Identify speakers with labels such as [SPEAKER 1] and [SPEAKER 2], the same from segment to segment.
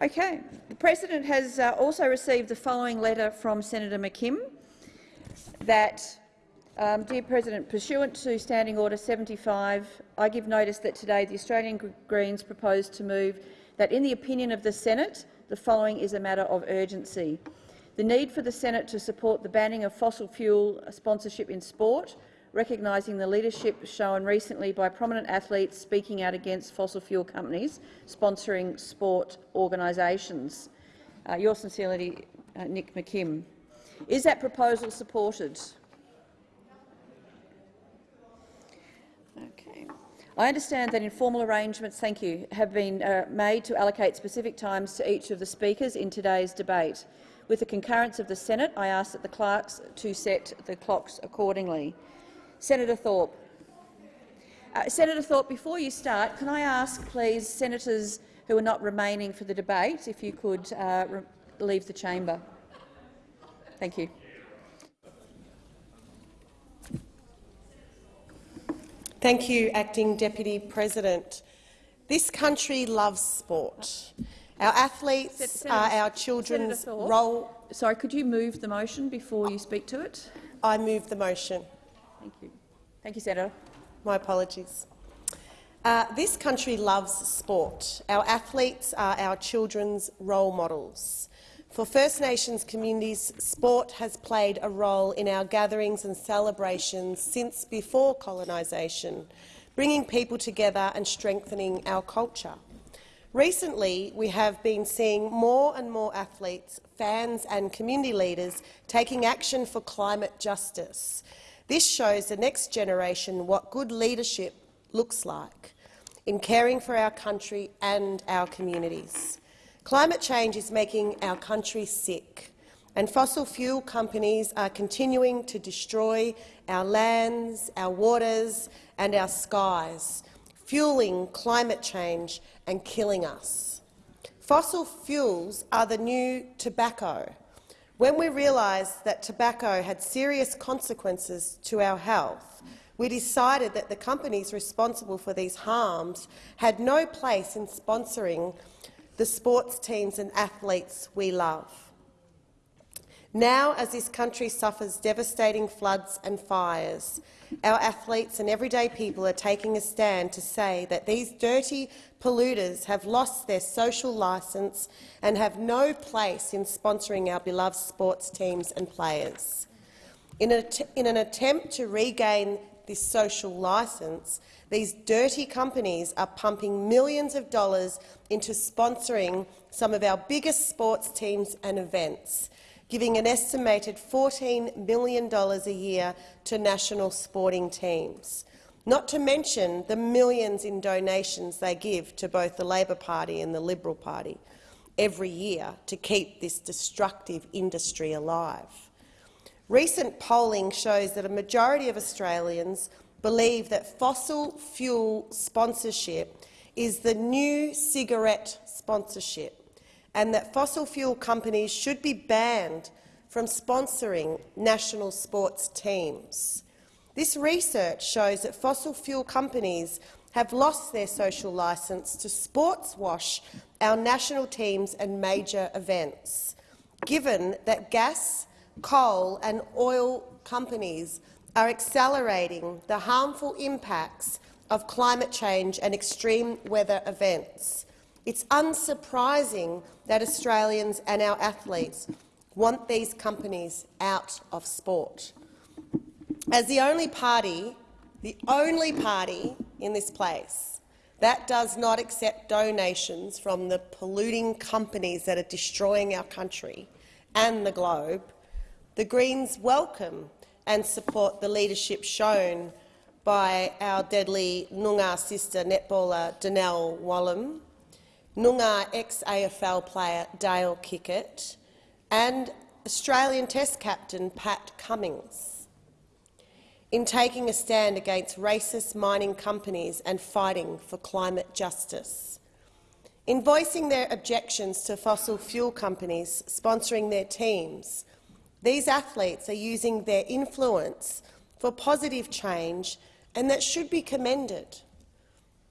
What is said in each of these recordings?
[SPEAKER 1] Okay. The President has uh, also received the following letter from Senator McKim that, um, Dear President, pursuant to Standing Order 75, I give notice that today the Australian Greens propose to move that, in the opinion of the Senate, the following is a matter of urgency. The need for the Senate to support the banning of fossil fuel sponsorship in sport, recognising the leadership shown recently by prominent athletes speaking out against fossil fuel companies sponsoring sport organisations. Uh, yours sincerely, uh, Nick McKim. Is that proposal supported? Okay. I understand that informal arrangements thank you, have been uh, made to allocate specific times to each of the speakers in today's debate. With the concurrence of the Senate, I ask that the clerks to set the clocks accordingly. Senator Thorpe. Uh, Senator Thorpe, before you start, can I ask, please, senators who are not remaining for the debate, if you could uh, leave the chamber. Thank you.
[SPEAKER 2] Thank you, Acting Deputy President. This country loves sport. Our athletes Senator, are our children's role.
[SPEAKER 1] Sorry, could you move the motion before you speak to it?
[SPEAKER 2] I move the motion.
[SPEAKER 1] Thank you. Thank you, Senator.
[SPEAKER 2] My apologies. Uh, this country loves sport. Our athletes are our children's role models. For First Nations communities, sport has played a role in our gatherings and celebrations since before colonisation, bringing people together and strengthening our culture. Recently, we have been seeing more and more athletes, fans and community leaders taking action for climate justice. This shows the next generation what good leadership looks like in caring for our country and our communities. Climate change is making our country sick, and fossil fuel companies are continuing to destroy our lands, our waters and our skies, fueling climate change and killing us. Fossil fuels are the new tobacco. When we realised that tobacco had serious consequences to our health, we decided that the companies responsible for these harms had no place in sponsoring the sports teams and athletes we love. Now, as this country suffers devastating floods and fires, our athletes and everyday people are taking a stand to say that these dirty polluters have lost their social licence and have no place in sponsoring our beloved sports teams and players. In, in an attempt to regain this social licence, these dirty companies are pumping millions of dollars into sponsoring some of our biggest sports teams and events, giving an estimated $14 million a year to national sporting teams, not to mention the millions in donations they give to both the Labor Party and the Liberal Party every year to keep this destructive industry alive. Recent polling shows that a majority of Australians believe that fossil fuel sponsorship is the new cigarette sponsorship and that fossil fuel companies should be banned from sponsoring national sports teams. This research shows that fossil fuel companies have lost their social licence to sports wash our national teams and major events, given that gas, coal and oil companies are accelerating the harmful impacts of climate change and extreme weather events. It's unsurprising that Australians and our athletes want these companies out of sport. As the only party, the only party in this place that does not accept donations from the polluting companies that are destroying our country and the globe, the Greens welcome and support the leadership shown by our deadly Noongar sister netballer Donnell Wallam, Noongar ex-AFL player Dale Kickett and Australian Test captain Pat Cummins in taking a stand against racist mining companies and fighting for climate justice. In voicing their objections to fossil fuel companies sponsoring their teams, these athletes are using their influence for positive change, and that should be commended.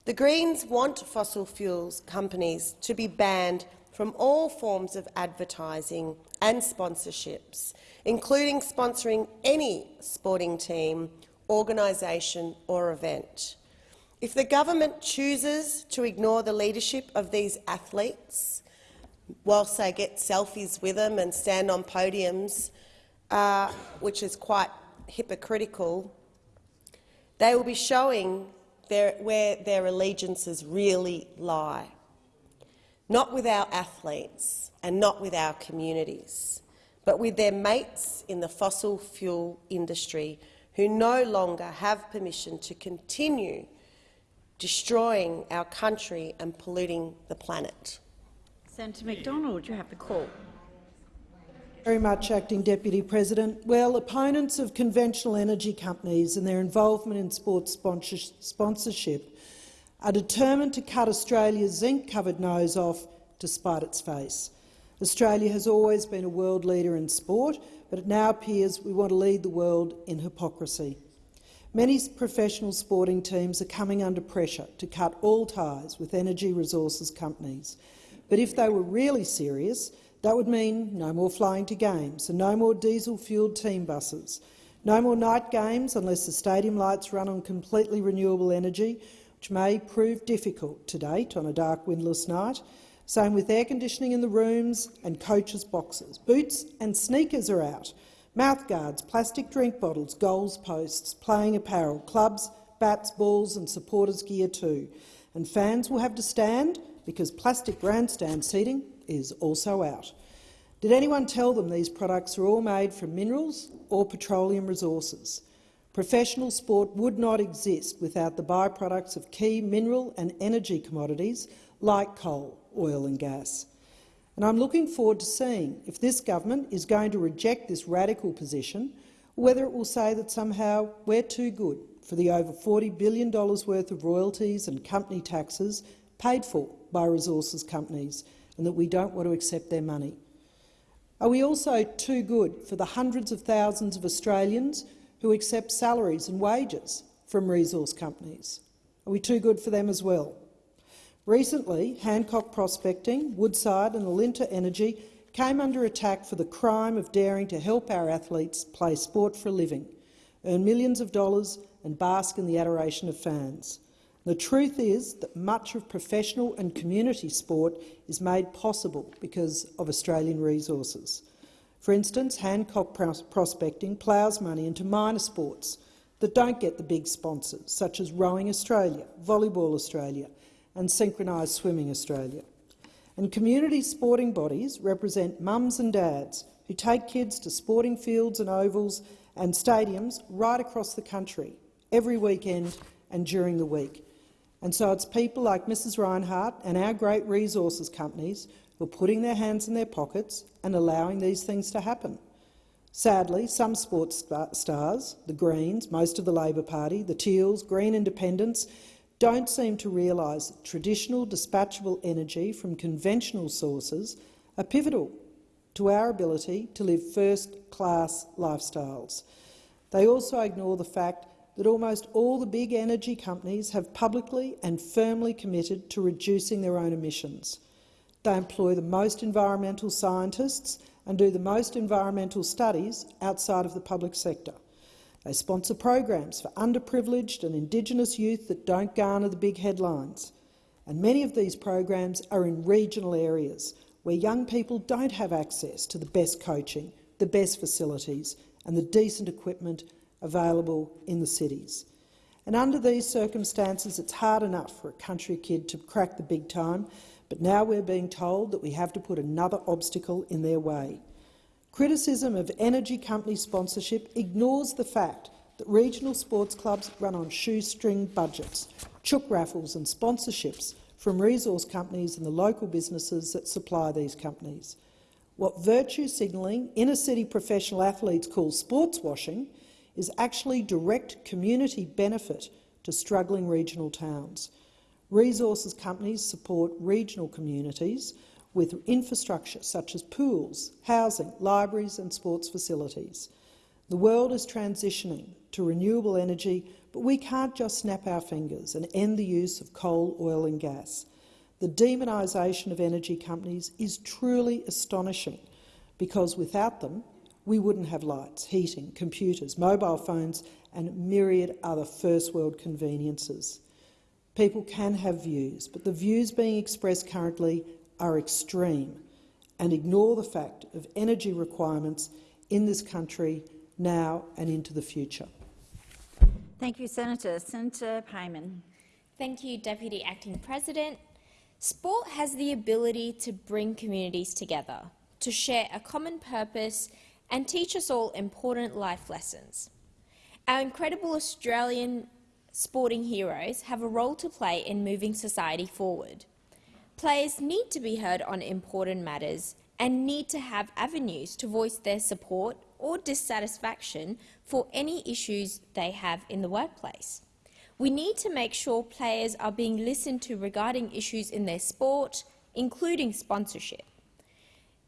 [SPEAKER 2] The Greens want fossil fuels companies to be banned from all forms of advertising and sponsorships, including sponsoring any sporting team, organisation or event. If the government chooses to ignore the leadership of these athletes, whilst they get selfies with them and stand on podiums, uh, which is quite hypocritical, they will be showing their, where their allegiances really lie. Not with our athletes and not with our communities, but with their mates in the fossil fuel industry who no longer have permission to continue destroying our country and polluting the planet.
[SPEAKER 3] Senator McDonald, you have the call.
[SPEAKER 4] Very much, Acting Deputy President. Well, opponents of conventional energy companies and their involvement in sports sponsorship are determined to cut Australia's zinc-covered nose off to spite its face. Australia has always been a world leader in sport, but it now appears we want to lead the world in hypocrisy. Many professional sporting teams are coming under pressure to cut all ties with energy resources companies. But if they were really serious, that would mean no more flying to games and no more diesel-fuelled team buses, no more night games unless the stadium lights run on completely renewable energy, which may prove difficult to date on a dark, windless night. Same with air conditioning in the rooms and coaches' boxes. Boots and sneakers are out. Mouthguards, plastic drink bottles, goals posts, playing apparel, clubs, bats, balls and supporters' gear too. And fans will have to stand because plastic grandstand seating is also out. Did anyone tell them these products are all made from minerals or petroleum resources? Professional sport would not exist without the byproducts of key mineral and energy commodities like coal, oil and gas. And I'm looking forward to seeing if this government is going to reject this radical position or whether it will say that somehow we're too good for the over $40 billion worth of royalties and company taxes paid for by resources companies and that we don't want to accept their money. Are we also too good for the hundreds of thousands of Australians who accept salaries and wages from resource companies? Are we too good for them as well? Recently, Hancock Prospecting, Woodside and Alinta Energy came under attack for the crime of daring to help our athletes play sport for a living, earn millions of dollars and bask in the adoration of fans. The truth is that much of professional and community sport is made possible because of Australian resources. For instance, Hancock Prospecting ploughs money into minor sports that don't get the big sponsors, such as Rowing Australia, Volleyball Australia, and Synchronised Swimming Australia. And community sporting bodies represent mums and dads who take kids to sporting fields and ovals and stadiums right across the country every weekend and during the week. And so it's people like Mrs Rinehart and our great resources companies who are putting their hands in their pockets and allowing these things to happen. Sadly, some sports stars, the Greens, most of the Labor Party, the Teals, Green Independents, don't seem to realise that traditional dispatchable energy from conventional sources are pivotal to our ability to live first-class lifestyles. They also ignore the fact that almost all the big energy companies have publicly and firmly committed to reducing their own emissions. They employ the most environmental scientists and do the most environmental studies outside of the public sector. They sponsor programs for underprivileged and Indigenous youth that don't garner the big headlines. And many of these programs are in regional areas where young people don't have access to the best coaching, the best facilities and the decent equipment available in the cities. And under these circumstances, it's hard enough for a country kid to crack the big time, but now we're being told that we have to put another obstacle in their way. Criticism of energy company sponsorship ignores the fact that regional sports clubs run on shoestring budgets, chook raffles and sponsorships from resource companies and the local businesses that supply these companies. What virtue signalling inner-city professional athletes call sports washing is actually direct community benefit to struggling regional towns. Resources companies support regional communities with infrastructure such as pools, housing, libraries and sports facilities. The world is transitioning to renewable energy, but we can't just snap our fingers and end the use of coal, oil and gas. The demonisation of energy companies is truly astonishing because without them, we wouldn't have lights, heating, computers, mobile phones and myriad other first-world conveniences. People can have views, but the views being expressed currently are extreme and ignore the fact of energy requirements in this country now and into the future.
[SPEAKER 3] Thank you, Senator. Senator Payman.
[SPEAKER 5] Thank you, Deputy Acting President. Sport has the ability to bring communities together, to share a common purpose and teach us all important life lessons. Our incredible Australian sporting heroes have a role to play in moving society forward. Players need to be heard on important matters and need to have avenues to voice their support or dissatisfaction for any issues they have in the workplace. We need to make sure players are being listened to regarding issues in their sport, including sponsorship.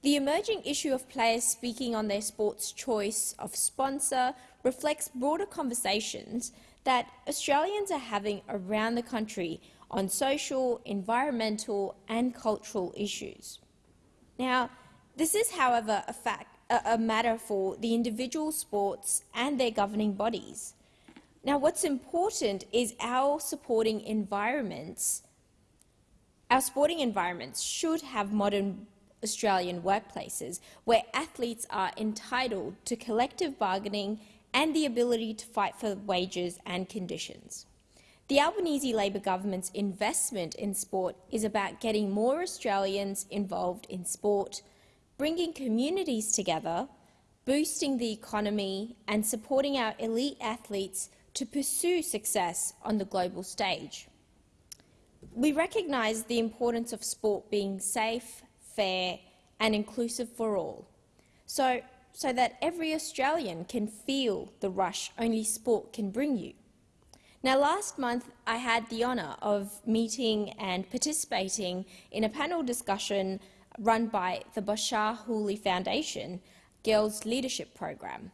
[SPEAKER 5] The emerging issue of players speaking on their sport's choice of sponsor reflects broader conversations that Australians are having around the country on social, environmental and cultural issues. Now, this is, however, a, fact, a, matter for the individual sports and their governing bodies. Now, what's important is our supporting environments. Our sporting environments should have modern Australian workplaces where athletes are entitled to collective bargaining and the ability to fight for wages and conditions. The Albanese Labor government's investment in sport is about getting more Australians involved in sport, bringing communities together, boosting the economy and supporting our elite athletes to pursue success on the global stage. We recognise the importance of sport being safe, fair and inclusive for all, so, so that every Australian can feel the rush only sport can bring you. Now, last month I had the honour of meeting and participating in a panel discussion run by the Bachar Houli Foundation Girls Leadership Program.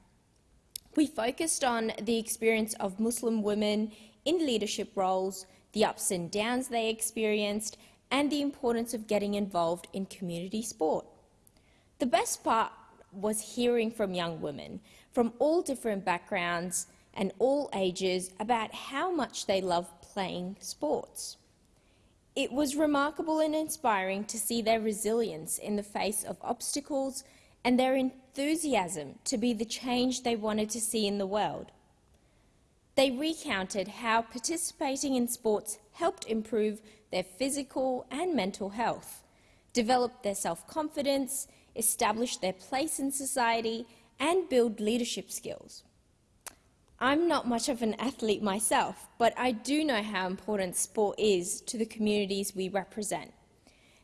[SPEAKER 5] We focused on the experience of Muslim women in leadership roles, the ups and downs they experienced, and the importance of getting involved in community sport. The best part was hearing from young women from all different backgrounds and all ages about how much they love playing sports. It was remarkable and inspiring to see their resilience in the face of obstacles and their enthusiasm to be the change they wanted to see in the world. They recounted how participating in sports helped improve their physical and mental health, develop their self-confidence, establish their place in society and build leadership skills. I'm not much of an athlete myself, but I do know how important sport is to the communities we represent,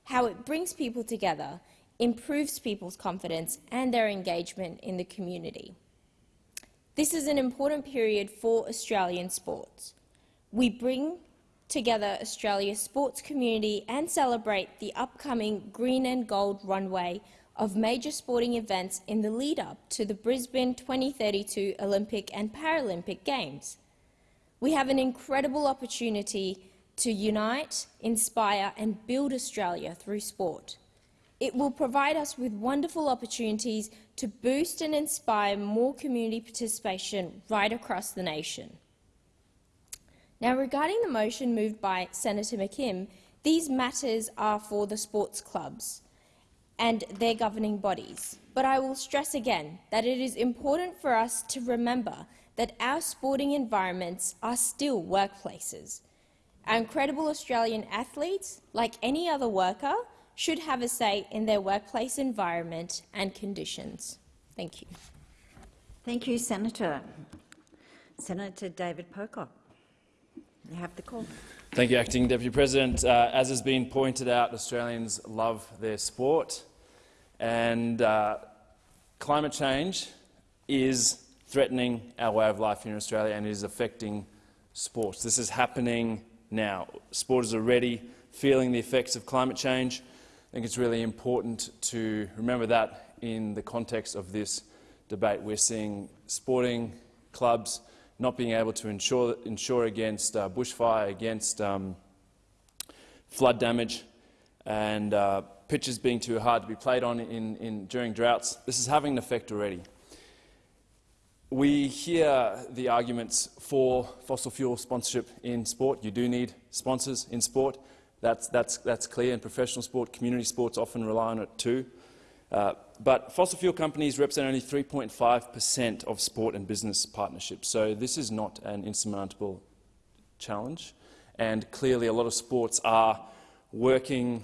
[SPEAKER 5] how it brings people together improves people's confidence and their engagement in the community. This is an important period for Australian sports. We bring together Australia's sports community and celebrate the upcoming green and gold runway of major sporting events in the lead-up to the Brisbane 2032 Olympic and Paralympic Games. We have an incredible opportunity to unite, inspire and build Australia through sport. It will provide us with wonderful opportunities to boost and inspire more community participation right across the nation. Now, regarding the motion moved by Senator McKim, these matters are for the sports clubs and their governing bodies. But I will stress again that it is important for us to remember that our sporting environments are still workplaces. Our incredible Australian athletes, like any other worker, should have a say in their workplace environment and conditions. Thank you.
[SPEAKER 3] Thank you, Senator. Senator David Pocock, you have the call.
[SPEAKER 6] Thank you, Acting Deputy President. Uh, as has been pointed out, Australians love their sport, and uh, climate change is threatening our way of life here in Australia and is affecting sports. This is happening now. Sport is already feeling the effects of climate change. I think it's really important to remember that in the context of this debate. We're seeing sporting clubs not being able to insure, insure against uh, bushfire, against um, flood damage, and uh, pitches being too hard to be played on in, in, during droughts. This is having an effect already. We hear the arguments for fossil fuel sponsorship in sport. You do need sponsors in sport. That's, that's, that's clear in professional sport. Community sports often rely on it too. Uh, but fossil fuel companies represent only 3.5 per cent of sport and business partnerships, so this is not an insurmountable challenge. And clearly a lot of sports are working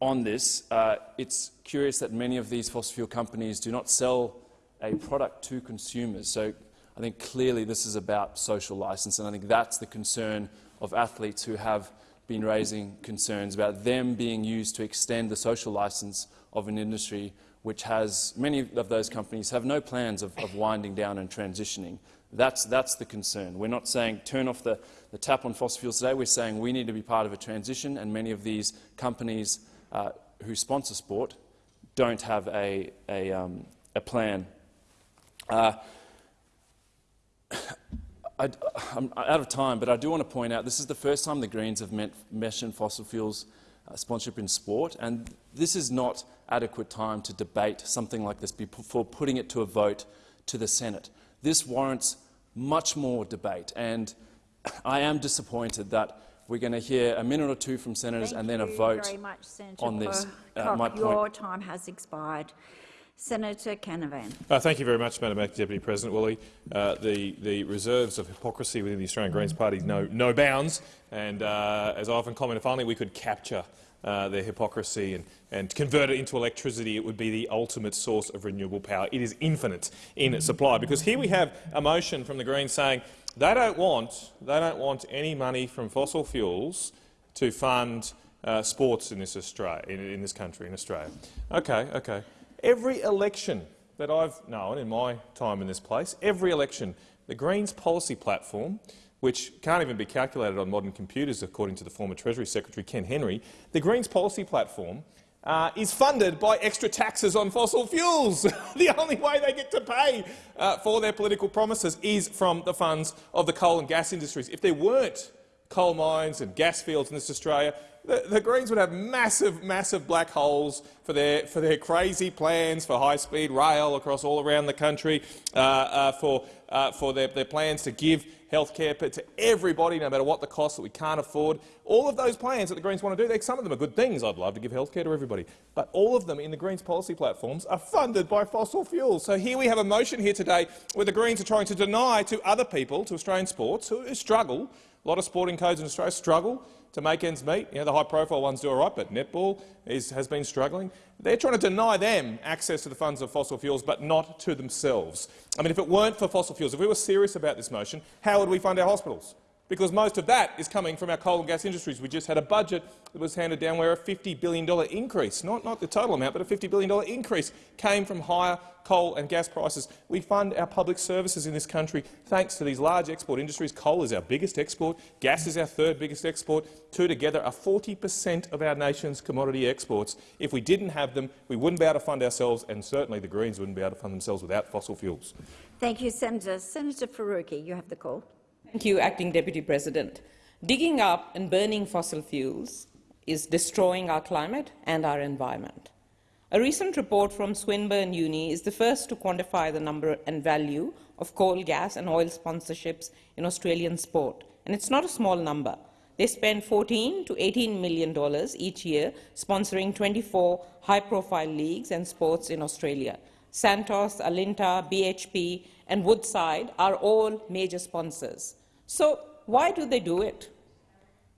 [SPEAKER 6] on this. Uh, it's curious that many of these fossil fuel companies do not sell a product to consumers. So I think clearly this is about social license, and I think that's the concern of athletes who have been raising concerns about them being used to extend the social license of an industry which has, many of those companies have no plans of, of winding down and transitioning. That's, that's the concern. We're not saying turn off the, the tap on fossil fuels today. We're saying we need to be part of a transition, and many of these companies uh, who sponsor sport don't have a, a, um, a plan. Uh, I, am out of time, but I do want to point out this is the first time the Greens have mentioned fossil fuels uh, sponsorship in sport, and this is not adequate time to debate something like this before putting it to a vote to the Senate. This warrants much more debate, and I am disappointed that we're going to hear a minute or two from senators
[SPEAKER 3] Thank
[SPEAKER 6] and then a vote
[SPEAKER 3] much,
[SPEAKER 6] on this.
[SPEAKER 3] Uh,
[SPEAKER 6] my
[SPEAKER 3] Your time has expired. Senator Canavan.
[SPEAKER 7] Uh, thank you very much, Madam Deputy President Woolley. Uh, the, the reserves of hypocrisy within the Australian Greens Party know no bounds, and uh, as I often comment, if only we could capture uh, their hypocrisy and, and convert it into electricity, it would be the ultimate source of renewable power. It is infinite in its supply, because here we have a motion from the Greens saying they don't want, they don't want any money from fossil fuels to fund uh, sports in this, Australia, in, in this country, in Australia. Okay, okay. Every election that I've known in my time in this place, every election, the Greens policy platform, which can't even be calculated on modern computers according to the former Treasury Secretary Ken Henry, the Greens policy platform uh, is funded by extra taxes on fossil fuels. the only way they get to pay uh, for their political promises is from the funds of the coal and gas industries. If there weren't coal mines and gas fields in this Australia, the, the, Greens would have massive, massive black holes for their, for their crazy plans for high-speed rail across all around the country, uh, uh, for, uh, for their, their plans to give health care to everybody, no matter what the cost that we can't afford. All of those plans that the Greens want to do, some of them are good things. I'd love to give health care to everybody. But all of them in the Greens policy platforms are funded by fossil fuels. So here we have a motion here today where the Greens are trying to deny to other people, to Australian sports, who struggle, a lot of sporting codes in Australia struggle to make ends meet. You know, the high-profile ones do all right, but netball is, has been struggling. They're trying to deny them access to the funds of fossil fuels, but not to themselves. I mean, if it weren't for fossil fuels, if we were serious about this motion, how would we fund our hospitals? Because most of that is coming from our coal and gas industries. We just had a budget that was handed down where a $50 billion increase, not, not the total amount, but a $50 billion increase came from higher coal and gas prices. We fund our public services in this country thanks to these large export industries. Coal is our biggest export, gas is our third biggest export. Two together are 40 per cent of our nation's commodity exports. If we didn't have them, we wouldn't be able to fund ourselves, and certainly the Greens wouldn't be able to fund themselves without fossil fuels.
[SPEAKER 3] Thank you, Senator. Senator Faruqi, you have the call.
[SPEAKER 8] Thank you, Acting Deputy President. Digging up and burning fossil fuels is destroying our climate and our environment. A recent report from Swinburne Uni is the first to quantify the number and value of coal, gas and oil sponsorships in Australian sport, and it's not a small number. They spend 14 to 18 million dollars each year sponsoring 24 high-profile leagues and sports in Australia. Santos, Alinta, BHP and Woodside are all major sponsors. So why do they do it?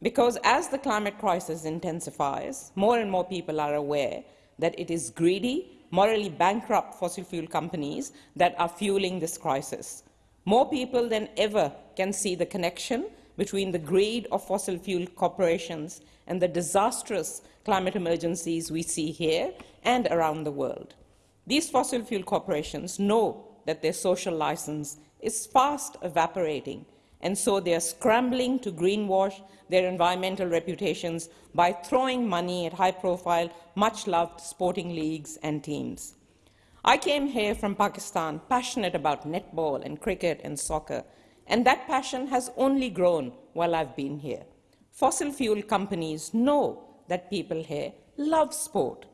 [SPEAKER 8] Because as the climate crisis intensifies, more and more people are aware that it is greedy, morally bankrupt fossil fuel companies that are fueling this crisis. More people than ever can see the connection between the greed of fossil fuel corporations and the disastrous climate emergencies we see here and around the world. These fossil fuel corporations know that their social license is fast evaporating and so they are scrambling to greenwash their environmental reputations by throwing money at high-profile, much-loved sporting leagues and teams. I came here from Pakistan passionate about netball and cricket and soccer, and that passion has only grown while I've been here. Fossil fuel companies know that people here love sport.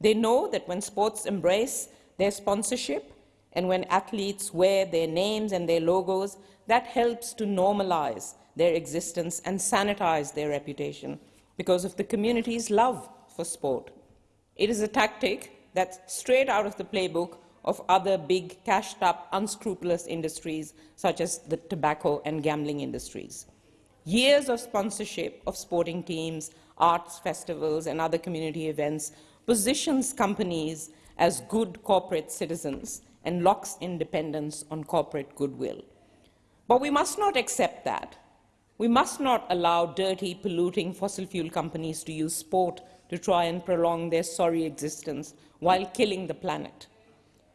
[SPEAKER 8] They know that when sports embrace their sponsorship and when athletes wear their names and their logos, that helps to normalize their existence and sanitize their reputation because of the community's love for sport. It is a tactic that's straight out of the playbook of other big, cashed-up, unscrupulous industries such as the tobacco and gambling industries. Years of sponsorship of sporting teams, arts festivals and other community events positions companies as good corporate citizens and locks independence on corporate goodwill. But we must not accept that. We must not allow dirty, polluting fossil fuel companies to use sport to try and prolong their sorry existence while killing the planet.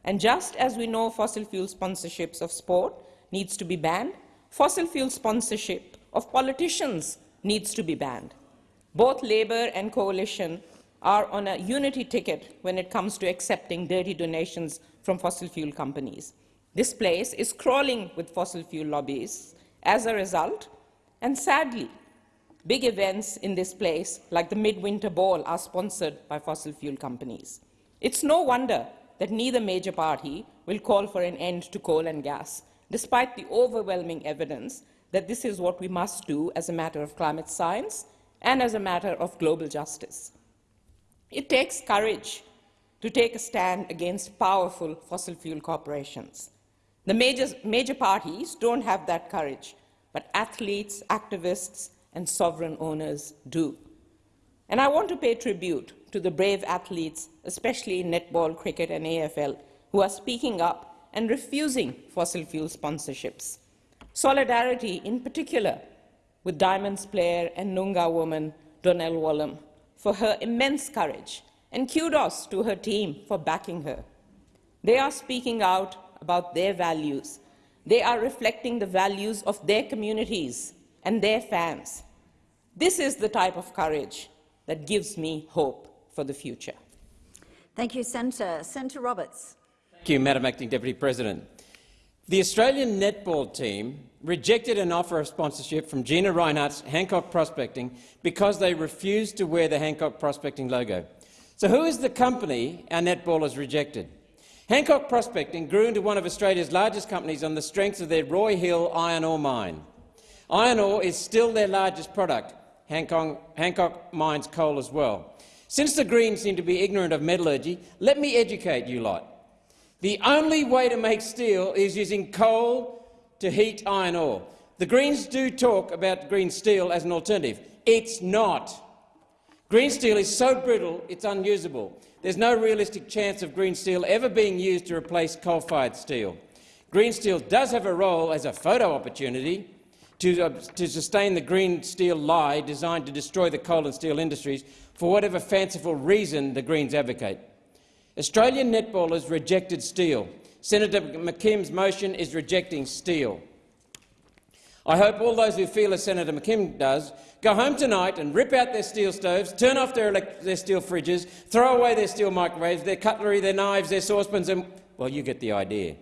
[SPEAKER 8] And just as we know fossil fuel sponsorships of sport needs to be banned, fossil fuel sponsorship of politicians needs to be banned. Both Labor and Coalition are on a unity ticket when it comes to accepting dirty donations from fossil fuel companies. This place is crawling with fossil fuel lobbyists. As a result, and sadly, big events in this place, like the Midwinter Ball, are sponsored by fossil fuel companies. It's no wonder that neither major party will call for an end to coal and gas, despite the overwhelming evidence that this is what we must do as a matter of climate science and as a matter of global justice. It takes courage to take a stand against powerful fossil fuel corporations. The major, major parties don't have that courage, but athletes, activists, and sovereign owners do. And I want to pay tribute to the brave athletes, especially in netball, cricket, and AFL, who are speaking up and refusing fossil fuel sponsorships. Solidarity, in particular, with Diamonds player and Noongar woman Donnell Wallam for her immense courage, and kudos to her team for backing her. They are speaking out about their values. They are reflecting the values of their communities and their fans. This is the type of courage that gives me hope for the future.
[SPEAKER 3] Thank you, Senator. Senator Roberts.
[SPEAKER 9] Thank you, Madam Acting Deputy President. The Australian netball team rejected an offer of sponsorship from Gina Rinehart's Hancock Prospecting because they refused to wear the Hancock Prospecting logo. So who is the company our netballers rejected? Hancock Prospecting grew into one of Australia's largest companies on the strength of their Roy Hill iron ore mine. Iron ore is still their largest product. Hancock, Hancock mines coal as well. Since the Greens seem to be ignorant of metallurgy, let me educate you lot. The only way to make steel is using coal to heat iron ore. The Greens do talk about green steel as an alternative. It's not. Green steel is so brittle it's unusable. There's no realistic chance of green steel ever being used to replace coal-fired steel. Green steel does have a role as a photo opportunity to, uh, to sustain the green steel lie designed to destroy the coal and steel industries for whatever fanciful reason the Greens advocate. Australian netballers rejected steel. Senator McKim's motion is rejecting steel. I hope all those who feel as Senator McKim does go home tonight and rip out their steel stoves, turn off their, their steel fridges, throw away their steel microwaves, their cutlery, their knives, their saucepans and— well, you get the idea.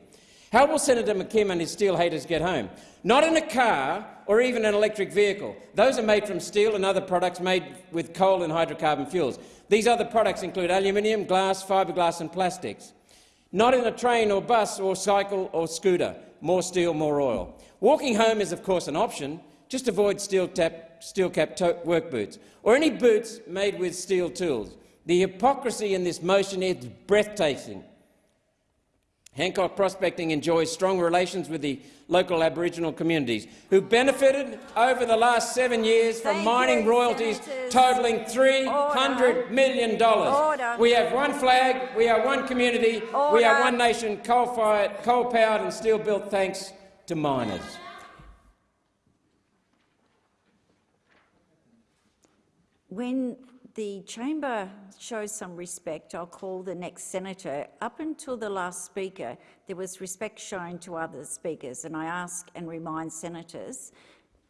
[SPEAKER 9] How will Senator McKim and his steel haters get home? Not in a car or even an electric vehicle. Those are made from steel and other products made with coal and hydrocarbon fuels. These other products include aluminium, glass, fiberglass and plastics. Not in a train or bus or cycle or scooter. More steel, more oil. Walking home is, of course, an option. Just avoid steel, tap, steel cap work boots or any boots made with steel tools. The hypocrisy in this motion is breathtaking. Hancock Prospecting enjoys strong relations with the local Aboriginal communities, who benefited over the last seven years from
[SPEAKER 3] Thank
[SPEAKER 9] mining
[SPEAKER 3] you,
[SPEAKER 9] royalties
[SPEAKER 3] Senators.
[SPEAKER 9] totalling $300 million.
[SPEAKER 3] Order.
[SPEAKER 9] We have one flag, we are one community, we are one nation, coal-fired, coal-powered and steel-built thanks to miners.
[SPEAKER 3] When the chamber shows some respect, I'll call the next senator. Up until the last speaker, there was respect shown to other speakers, and I ask and remind senators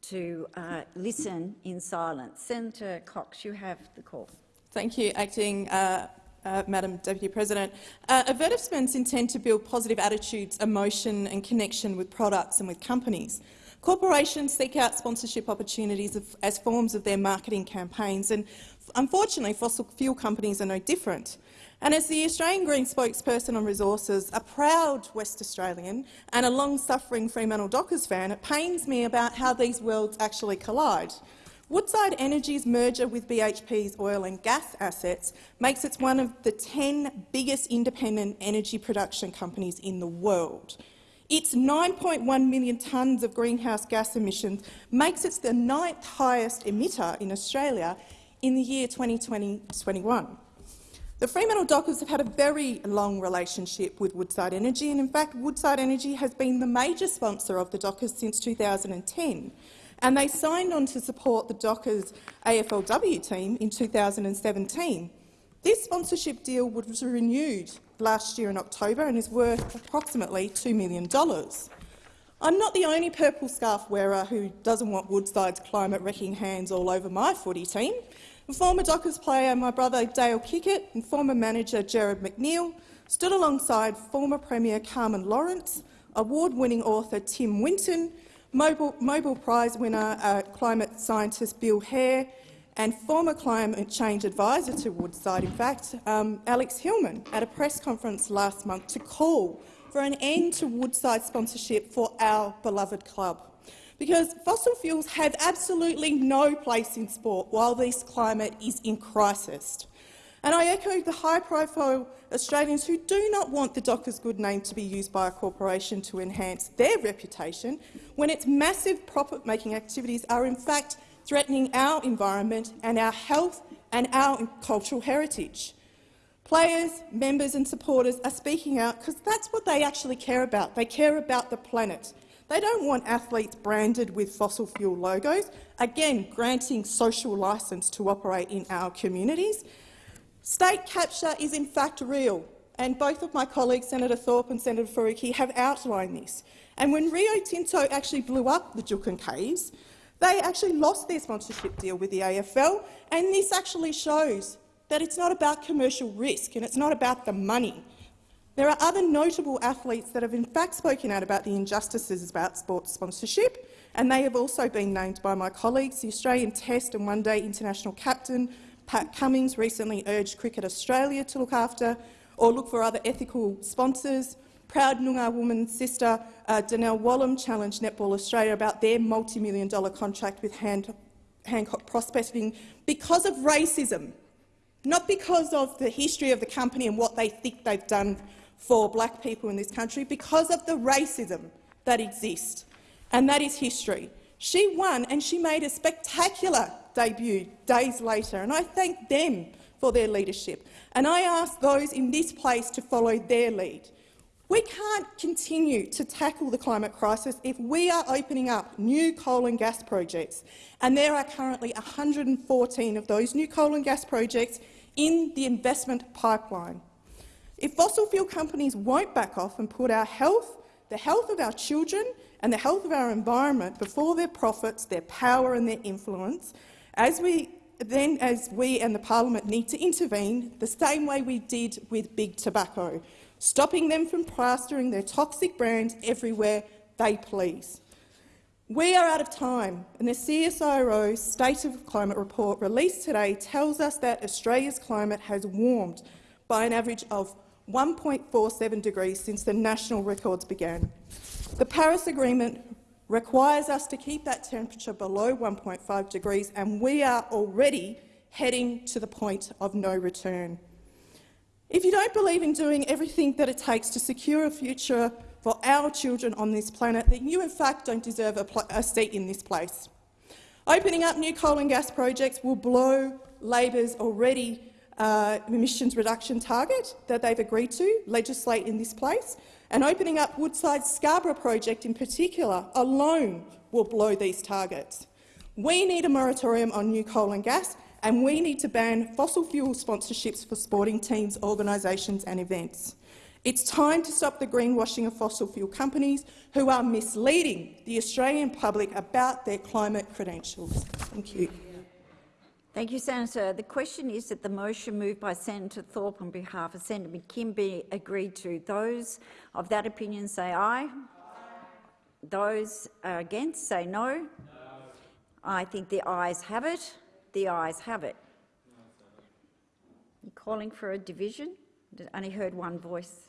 [SPEAKER 3] to uh, listen in silence. Senator Cox, you have the call.
[SPEAKER 10] Thank you, Acting uh, uh, Madam Deputy President. Uh, advertisements intend to build positive attitudes, emotion and connection with products and with companies. Corporations seek out sponsorship opportunities as forms of their marketing campaigns, and unfortunately fossil fuel companies are no different. And as the Australian Green spokesperson on resources, a proud West Australian and a long-suffering Fremantle Dockers fan, it pains me about how these worlds actually collide. Woodside Energy's merger with BHP's oil and gas assets makes it one of the 10 biggest independent energy production companies in the world. Its 9.1 million tonnes of greenhouse gas emissions makes it the ninth highest emitter in Australia in the year 2020-21. The Fremantle Dockers have had a very long relationship with Woodside Energy, and in fact Woodside Energy has been the major sponsor of the Dockers since 2010 and they signed on to support the Dockers AFLW team in 2017. This sponsorship deal was renewed last year in October and is worth approximately $2 million. I'm not the only purple scarf wearer who doesn't want Woodside's climate-wrecking hands all over my footy team. Former Dockers player, my brother Dale Kickett, and former manager Jared McNeil stood alongside former Premier Carmen Lawrence, award-winning author Tim Winton Nobel, Nobel Prize winner, uh, climate scientist Bill Hare, and former climate change advisor to Woodside, in fact, um, Alex Hillman, at a press conference last month to call for an end to Woodside sponsorship for our beloved club. Because fossil fuels have absolutely no place in sport while this climate is in crisis. And I echo the high-profile Australians who do not want the Dockers' good name to be used by a corporation to enhance their reputation when its massive profit-making activities are in fact threatening our environment and our health and our cultural heritage. Players, members and supporters are speaking out because that's what they actually care about. They care about the planet. They don't want athletes branded with fossil fuel logos, again granting social licence to operate in our communities. State capture is in fact real, and both of my colleagues, Senator Thorpe and Senator Faruqi, have outlined this. And when Rio Tinto actually blew up the Juukan Caves, they actually lost their sponsorship deal with the AFL, and this actually shows that it's not about commercial risk and it's not about the money. There are other notable athletes that have in fact spoken out about the injustices about sports sponsorship, and they have also been named by my colleagues. The Australian Test and One-Day international captain Pat Cummins recently urged Cricket Australia to look after or look for other ethical sponsors. Proud Noongar woman sister uh, Donnell Wallam challenged Netball Australia about their multi-million dollar contract with Hand Hancock Prospecting because of racism, not because of the history of the company and what they think they've done for black people in this country, because of the racism that exists. And that is history. She won and she made a spectacular debut days later, and I thank them for their leadership. And I ask those in this place to follow their lead. We can't continue to tackle the climate crisis if we are opening up new coal and gas projects, and there are currently 114 of those new coal and gas projects in the investment pipeline. If fossil fuel companies won't back off and put our health, the health of our children and the health of our environment before their profits, their power and their influence, as we, then as we and the parliament need to intervene the same way we did with big tobacco, stopping them from plastering their toxic brands everywhere they please. We are out of time, and the CSIRO State of Climate report released today tells us that Australia's climate has warmed by an average of 1.47 degrees since the national records began. The Paris Agreement requires us to keep that temperature below 1.5 degrees, and we are already heading to the point of no return. If you don't believe in doing everything that it takes to secure a future for our children on this planet, then you in fact don't deserve a, a seat in this place. Opening up new coal and gas projects will blow Labor's already uh, emissions reduction target that they've agreed to legislate in this place, and opening up Woodside's Scarborough project in particular alone will blow these targets. We need a moratorium on new coal and gas, and we need to ban fossil fuel sponsorships for sporting teams, organisations and events. It's time to stop the greenwashing of fossil fuel companies who are misleading the Australian public about their climate credentials. Thank you.
[SPEAKER 3] Thank you, Senator. The question is that the motion moved by Senator Thorpe on behalf of Senator McKim be agreed to. Those of that opinion say aye. aye. Those against say no. I think the ayes have it. The ayes have it. You calling for a division? I only heard one voice.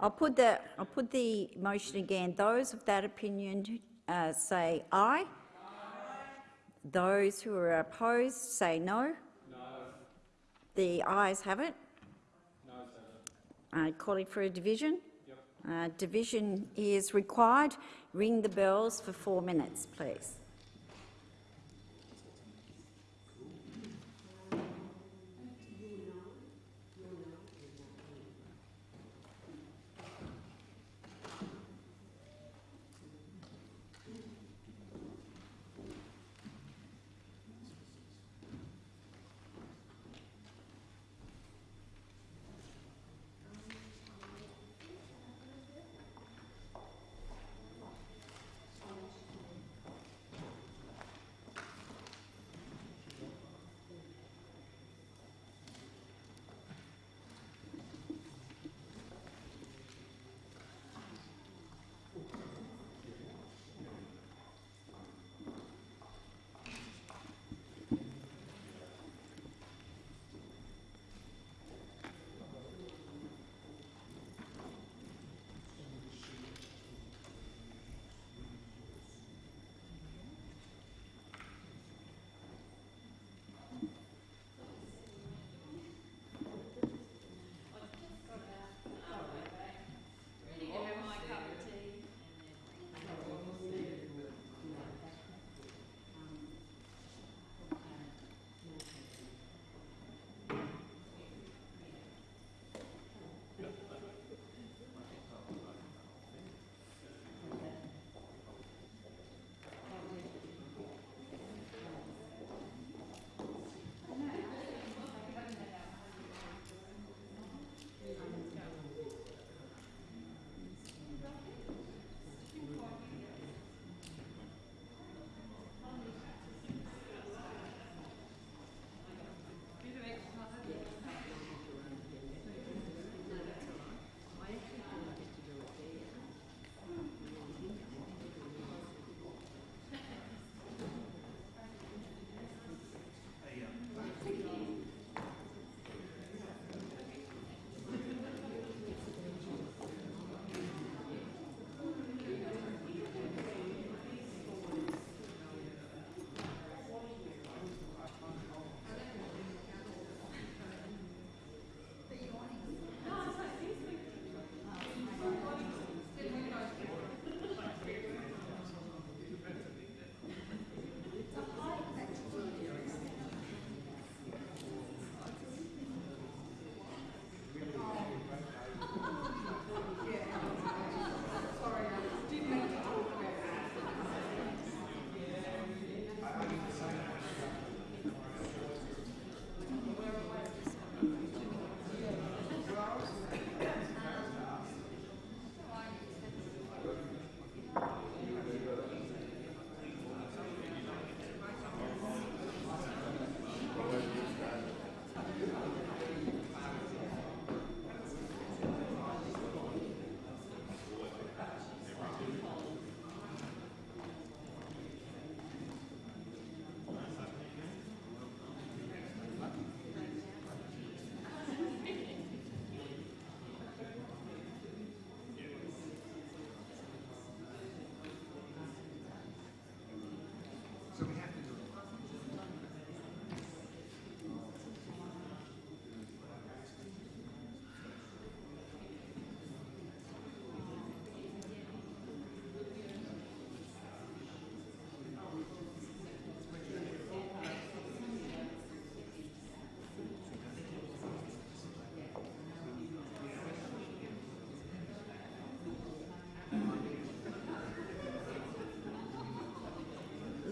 [SPEAKER 3] I'll put the I'll put the motion again. Those of that opinion uh, say aye. Those who are opposed say no. No. The ayes have it. No, uh, calling for a division. Yep. Uh, division is required. Ring the bells for four minutes, please.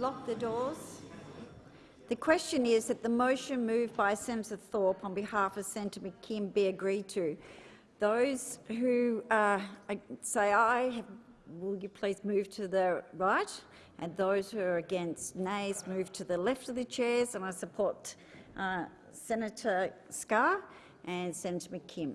[SPEAKER 3] Lock the doors. The question is that the motion moved by Senator Thorpe on behalf of Senator McKim be agreed to. Those who uh, say aye, will you please move to the right? And those who are against nays move to the left of the chairs. And I support uh, Senator Scarr and Senator McKim.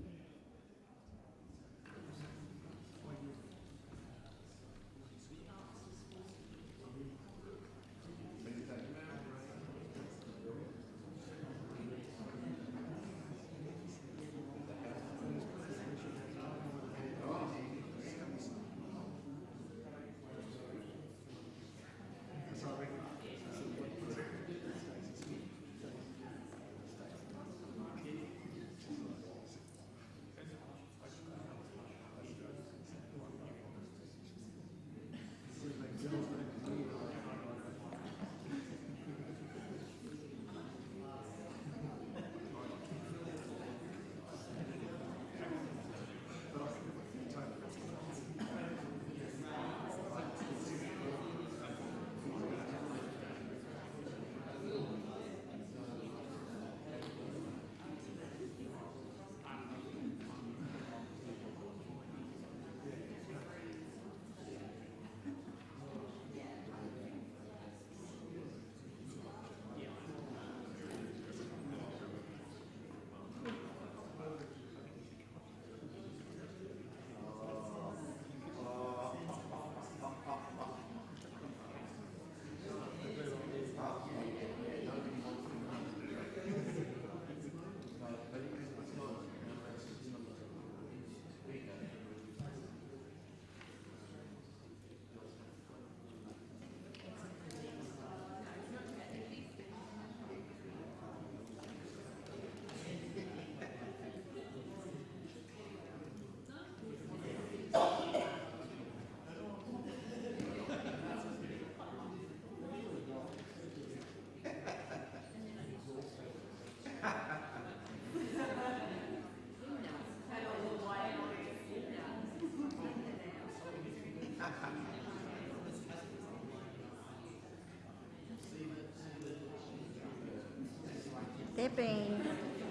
[SPEAKER 3] There being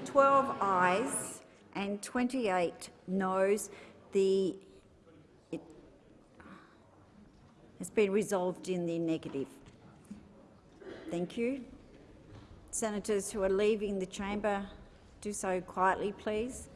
[SPEAKER 3] 12 ayes and 28 noes, the it has been resolved in the negative. Thank you. Senators who are leaving the chamber, do so quietly, please.